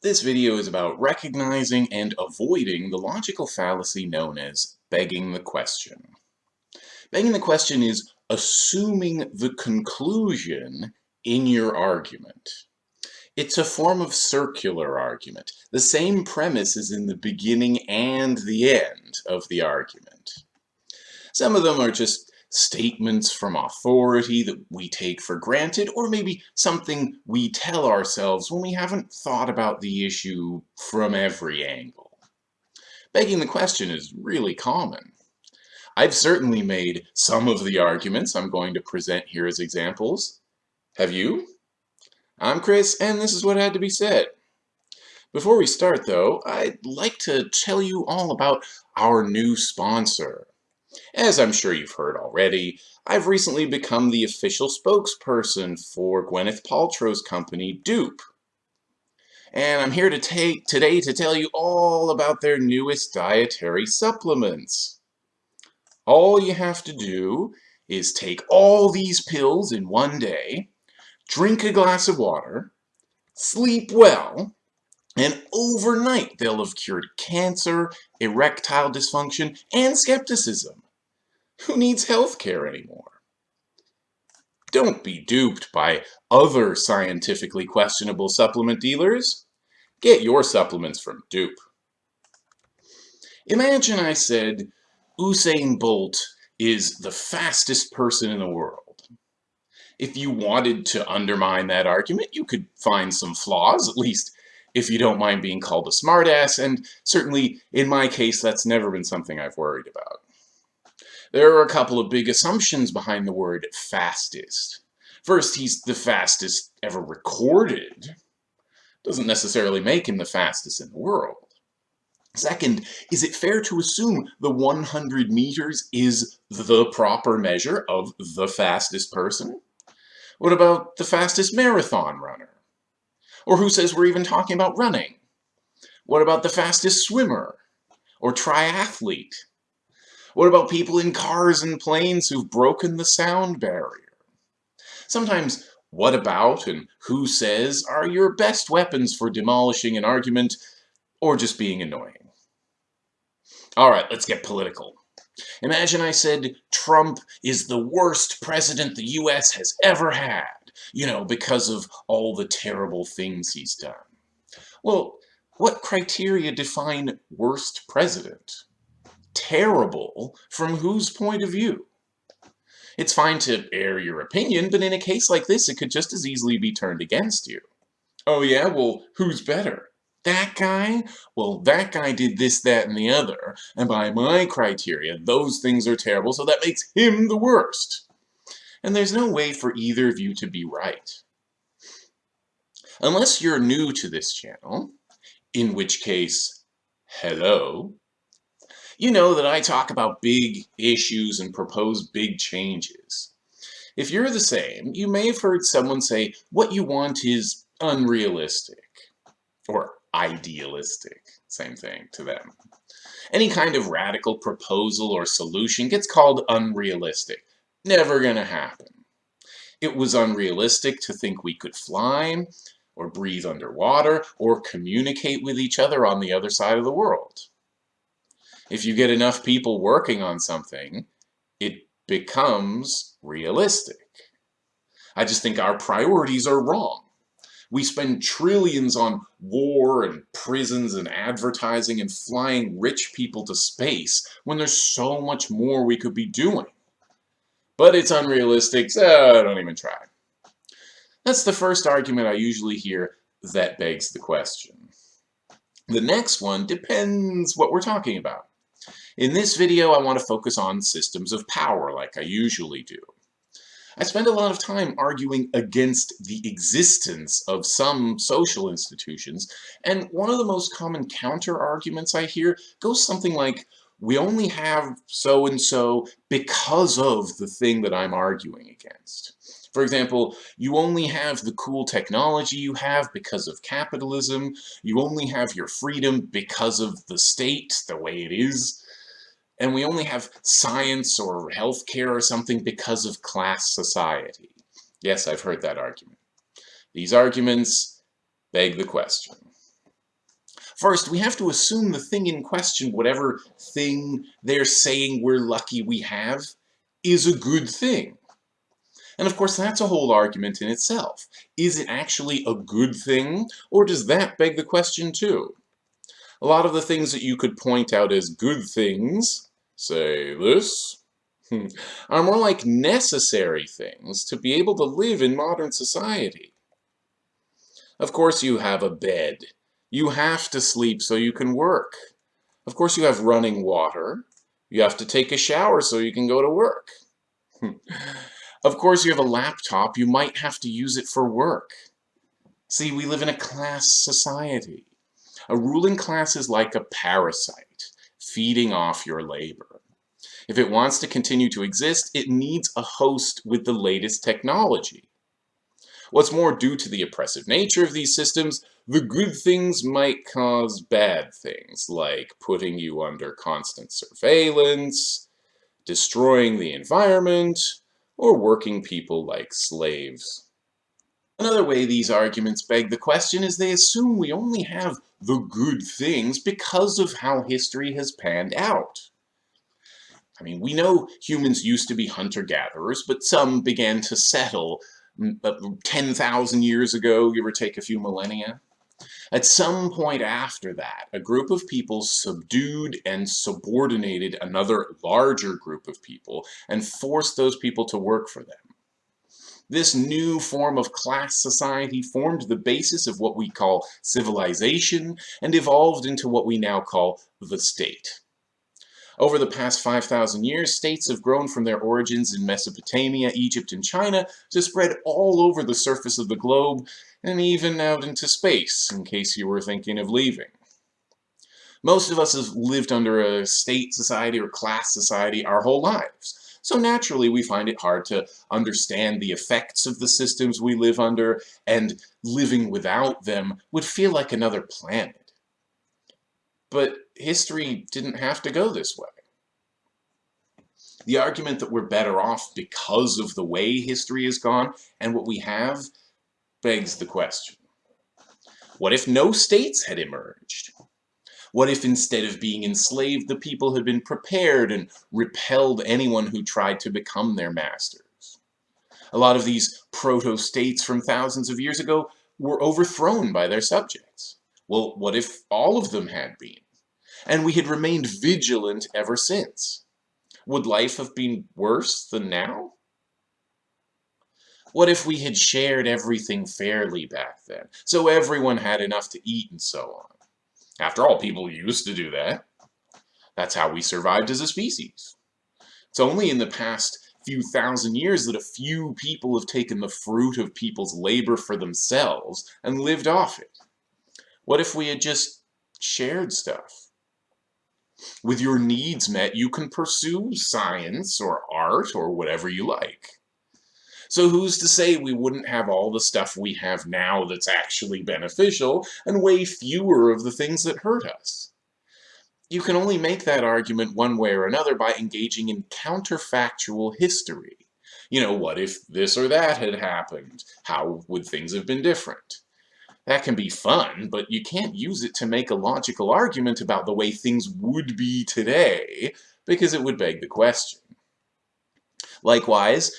This video is about recognizing and avoiding the logical fallacy known as begging the question. Begging the question is assuming the conclusion in your argument. It's a form of circular argument. The same premise is in the beginning and the end of the argument. Some of them are just statements from authority that we take for granted, or maybe something we tell ourselves when we haven't thought about the issue from every angle. Begging the question is really common. I've certainly made some of the arguments I'm going to present here as examples. Have you? I'm Chris, and this is what had to be said. Before we start, though, I'd like to tell you all about our new sponsor. As I'm sure you've heard already, I've recently become the official spokesperson for Gwyneth Paltrow's company, Dupe. And I'm here to take today to tell you all about their newest dietary supplements. All you have to do is take all these pills in one day, drink a glass of water, sleep well, and overnight, they'll have cured cancer, erectile dysfunction, and skepticism. Who needs health care anymore? Don't be duped by other scientifically questionable supplement dealers. Get your supplements from Dupe. Imagine I said Usain Bolt is the fastest person in the world. If you wanted to undermine that argument, you could find some flaws, at least if you don't mind being called a smartass, and certainly in my case that's never been something I've worried about. There are a couple of big assumptions behind the word fastest. First, he's the fastest ever recorded. Doesn't necessarily make him the fastest in the world. Second, is it fair to assume the 100 meters is the proper measure of the fastest person? What about the fastest marathon runner? Or who says we're even talking about running? What about the fastest swimmer? Or triathlete? What about people in cars and planes who've broken the sound barrier? Sometimes what about and who says are your best weapons for demolishing an argument or just being annoying. Alright, let's get political. Imagine I said Trump is the worst president the US has ever had you know, because of all the terrible things he's done. Well, what criteria define worst president? Terrible from whose point of view? It's fine to air your opinion, but in a case like this, it could just as easily be turned against you. Oh yeah, well, who's better? That guy? Well, that guy did this, that, and the other, and by my criteria, those things are terrible, so that makes him the worst and there's no way for either of you to be right. Unless you're new to this channel, in which case, hello, you know that I talk about big issues and propose big changes. If you're the same, you may have heard someone say what you want is unrealistic, or idealistic, same thing to them. Any kind of radical proposal or solution gets called unrealistic. Never gonna happen. It was unrealistic to think we could fly, or breathe underwater, or communicate with each other on the other side of the world. If you get enough people working on something, it becomes realistic. I just think our priorities are wrong. We spend trillions on war and prisons and advertising and flying rich people to space when there's so much more we could be doing but it's unrealistic, so don't even try. That's the first argument I usually hear that begs the question. The next one depends what we're talking about. In this video, I want to focus on systems of power like I usually do. I spend a lot of time arguing against the existence of some social institutions, and one of the most common counter-arguments I hear goes something like, we only have so-and-so because of the thing that I'm arguing against. For example, you only have the cool technology you have because of capitalism. You only have your freedom because of the state, the way it is. And we only have science or healthcare or something because of class society. Yes, I've heard that argument. These arguments beg the question. First, we have to assume the thing in question, whatever thing they're saying we're lucky we have, is a good thing. And of course, that's a whole argument in itself. Is it actually a good thing, or does that beg the question too? A lot of the things that you could point out as good things, say this, hmm, are more like necessary things to be able to live in modern society. Of course you have a bed. You have to sleep so you can work. Of course you have running water. You have to take a shower so you can go to work. Hmm. Of course, you have a laptop, you might have to use it for work. See, we live in a class society. A ruling class is like a parasite, feeding off your labor. If it wants to continue to exist, it needs a host with the latest technology. What's more, due to the oppressive nature of these systems, the good things might cause bad things, like putting you under constant surveillance, destroying the environment, or working people like slaves. Another way these arguments beg the question is they assume we only have the good things because of how history has panned out. I mean, we know humans used to be hunter-gatherers, but some began to settle mm, uh, 10,000 years ago, give or take a few millennia. At some point after that, a group of people subdued and subordinated another larger group of people and forced those people to work for them. This new form of class society formed the basis of what we call civilization and evolved into what we now call the state. Over the past 5,000 years, states have grown from their origins in Mesopotamia, Egypt, and China to spread all over the surface of the globe and even out into space, in case you were thinking of leaving. Most of us have lived under a state society or class society our whole lives. So naturally, we find it hard to understand the effects of the systems we live under, and living without them would feel like another planet. But history didn't have to go this way. The argument that we're better off because of the way history has gone and what we have begs the question. What if no states had emerged? What if instead of being enslaved, the people had been prepared and repelled anyone who tried to become their masters? A lot of these proto-states from thousands of years ago were overthrown by their subjects. Well, what if all of them had been? And we had remained vigilant ever since. Would life have been worse than now? What if we had shared everything fairly back then, so everyone had enough to eat and so on? After all, people used to do that. That's how we survived as a species. It's only in the past few thousand years that a few people have taken the fruit of people's labor for themselves and lived off it. What if we had just shared stuff? With your needs met, you can pursue science or art or whatever you like. So who's to say we wouldn't have all the stuff we have now that's actually beneficial, and way fewer of the things that hurt us? You can only make that argument one way or another by engaging in counterfactual history. You know, what if this or that had happened? How would things have been different? That can be fun, but you can't use it to make a logical argument about the way things would be today, because it would beg the question. Likewise,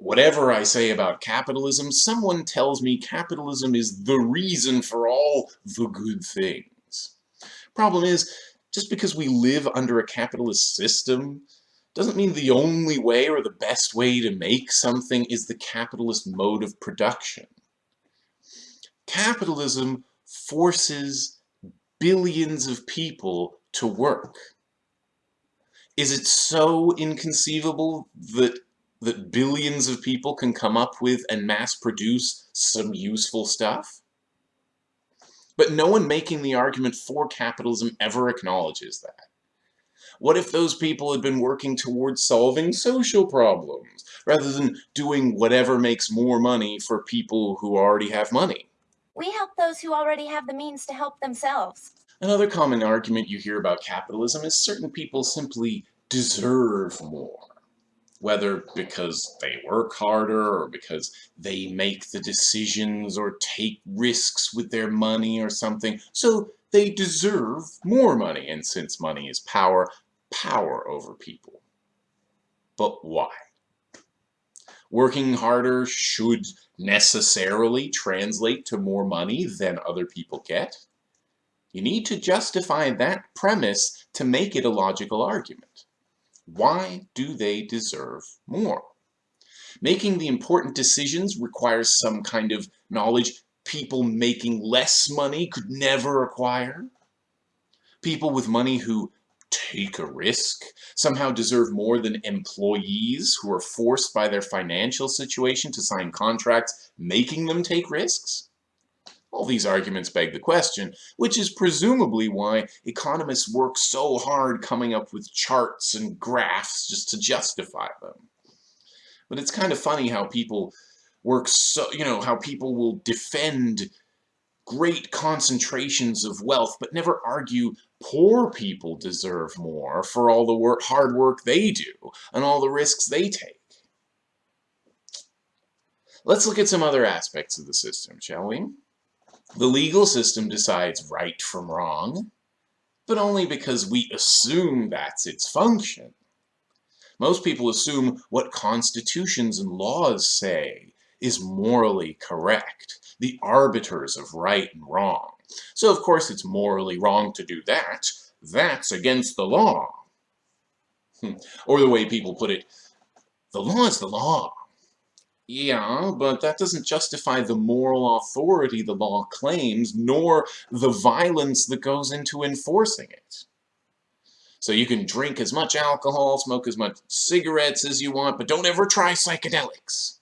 whatever I say about capitalism, someone tells me capitalism is the reason for all the good things. Problem is, just because we live under a capitalist system doesn't mean the only way or the best way to make something is the capitalist mode of production. Capitalism forces billions of people to work. Is it so inconceivable that that billions of people can come up with and mass produce some useful stuff? But no one making the argument for capitalism ever acknowledges that. What if those people had been working towards solving social problems, rather than doing whatever makes more money for people who already have money? We help those who already have the means to help themselves. Another common argument you hear about capitalism is certain people simply deserve more whether because they work harder or because they make the decisions or take risks with their money or something, so they deserve more money, and since money is power, power over people. But why? Working harder should necessarily translate to more money than other people get. You need to justify that premise to make it a logical argument. Why do they deserve more? Making the important decisions requires some kind of knowledge people making less money could never acquire. People with money who take a risk somehow deserve more than employees who are forced by their financial situation to sign contracts making them take risks? All these arguments beg the question, which is presumably why economists work so hard coming up with charts and graphs just to justify them. But it's kind of funny how people work so, you know, how people will defend great concentrations of wealth, but never argue poor people deserve more for all the work, hard work they do and all the risks they take. Let's look at some other aspects of the system, shall we? The legal system decides right from wrong, but only because we assume that's its function. Most people assume what constitutions and laws say is morally correct, the arbiters of right and wrong. So of course it's morally wrong to do that. That's against the law. Hmm. Or the way people put it, the law is the law. Yeah, but that doesn't justify the moral authority the law claims, nor the violence that goes into enforcing it. So you can drink as much alcohol, smoke as much cigarettes as you want, but don't ever try psychedelics.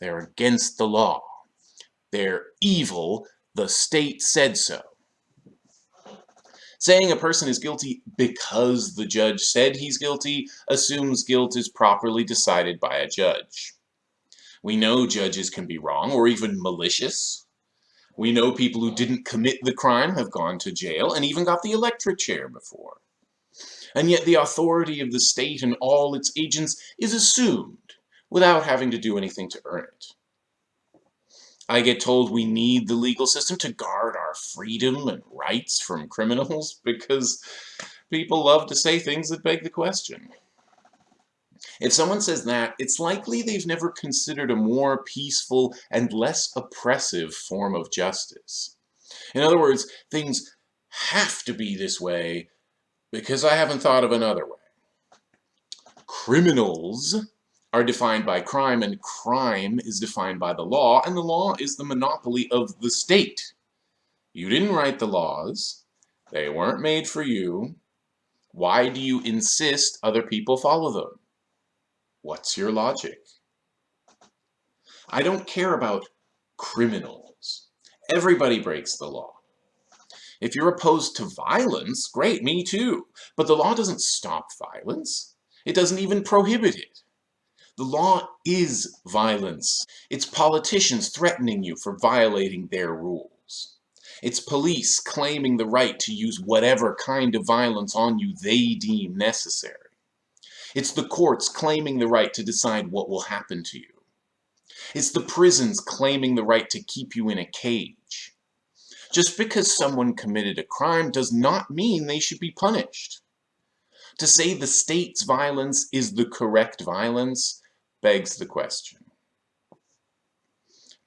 They're against the law. They're evil. The state said so. Saying a person is guilty because the judge said he's guilty assumes guilt is properly decided by a judge. We know judges can be wrong or even malicious. We know people who didn't commit the crime have gone to jail and even got the electric chair before. And yet the authority of the state and all its agents is assumed without having to do anything to earn it. I get told we need the legal system to guard our freedom and rights from criminals because people love to say things that beg the question. If someone says that, it's likely they've never considered a more peaceful and less oppressive form of justice. In other words, things have to be this way because I haven't thought of another way. Criminals are defined by crime, and crime is defined by the law, and the law is the monopoly of the state. You didn't write the laws. They weren't made for you. Why do you insist other people follow them? What's your logic? I don't care about criminals. Everybody breaks the law. If you're opposed to violence, great, me too. But the law doesn't stop violence. It doesn't even prohibit it. The law is violence. It's politicians threatening you for violating their rules. It's police claiming the right to use whatever kind of violence on you they deem necessary. It's the courts claiming the right to decide what will happen to you. It's the prisons claiming the right to keep you in a cage. Just because someone committed a crime does not mean they should be punished. To say the state's violence is the correct violence begs the question.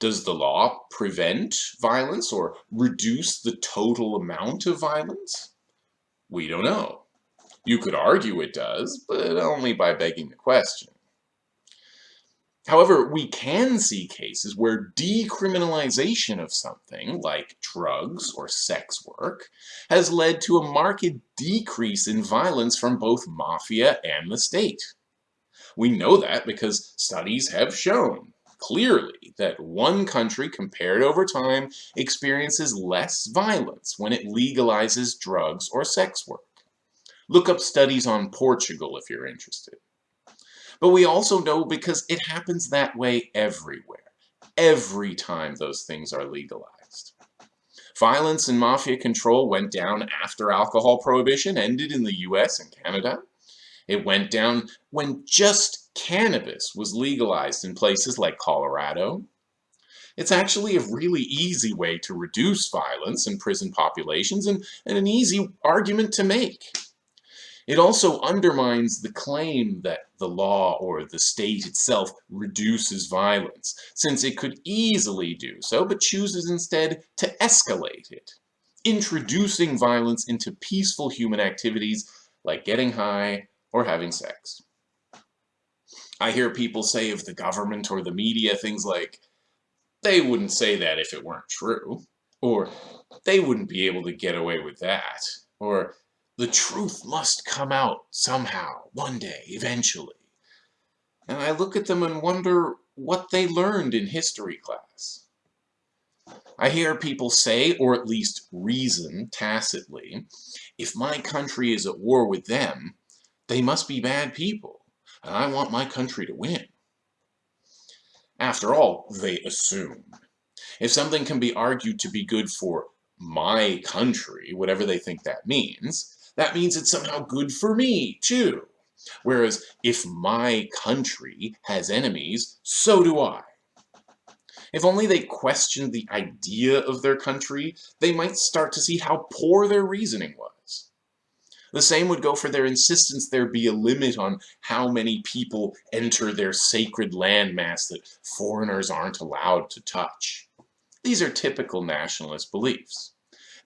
Does the law prevent violence or reduce the total amount of violence? We don't know. You could argue it does, but only by begging the question. However, we can see cases where decriminalization of something, like drugs or sex work, has led to a marked decrease in violence from both mafia and the state. We know that because studies have shown clearly that one country compared over time experiences less violence when it legalizes drugs or sex work. Look up studies on Portugal if you're interested. But we also know because it happens that way everywhere, every time those things are legalized. Violence and mafia control went down after alcohol prohibition ended in the US and Canada. It went down when just cannabis was legalized in places like Colorado. It's actually a really easy way to reduce violence in prison populations and, and an easy argument to make. It also undermines the claim that the law or the state itself reduces violence, since it could easily do so, but chooses instead to escalate it, introducing violence into peaceful human activities like getting high or having sex. I hear people say of the government or the media things like, they wouldn't say that if it weren't true. Or, they wouldn't be able to get away with that. Or, the truth must come out somehow, one day, eventually. And I look at them and wonder what they learned in history class. I hear people say, or at least reason tacitly, if my country is at war with them, they must be bad people, and I want my country to win. After all, they assume. If something can be argued to be good for my country, whatever they think that means, that means it's somehow good for me, too. Whereas, if my country has enemies, so do I. If only they questioned the idea of their country, they might start to see how poor their reasoning was. The same would go for their insistence there be a limit on how many people enter their sacred landmass that foreigners aren't allowed to touch. These are typical nationalist beliefs.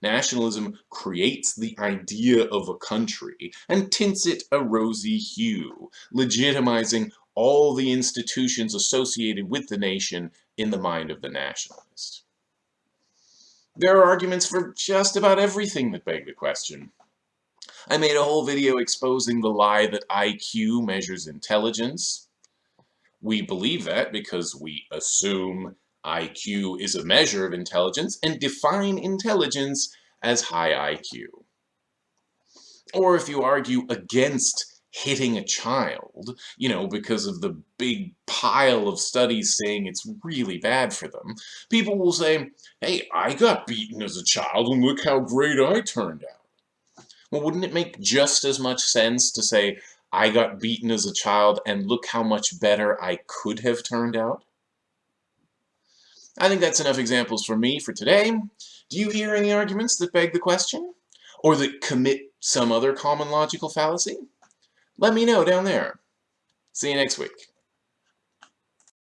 Nationalism creates the idea of a country and tints it a rosy hue, legitimizing all the institutions associated with the nation in the mind of the nationalist. There are arguments for just about everything that beg the question. I made a whole video exposing the lie that IQ measures intelligence. We believe that because we assume IQ is a measure of intelligence and define intelligence as high IQ. Or if you argue against hitting a child, you know, because of the big pile of studies saying it's really bad for them, people will say, hey, I got beaten as a child and look how great I turned out. Well, wouldn't it make just as much sense to say, I got beaten as a child and look how much better I could have turned out? I think that's enough examples for me for today. Do you hear any arguments that beg the question? Or that commit some other common logical fallacy? Let me know down there. See you next week.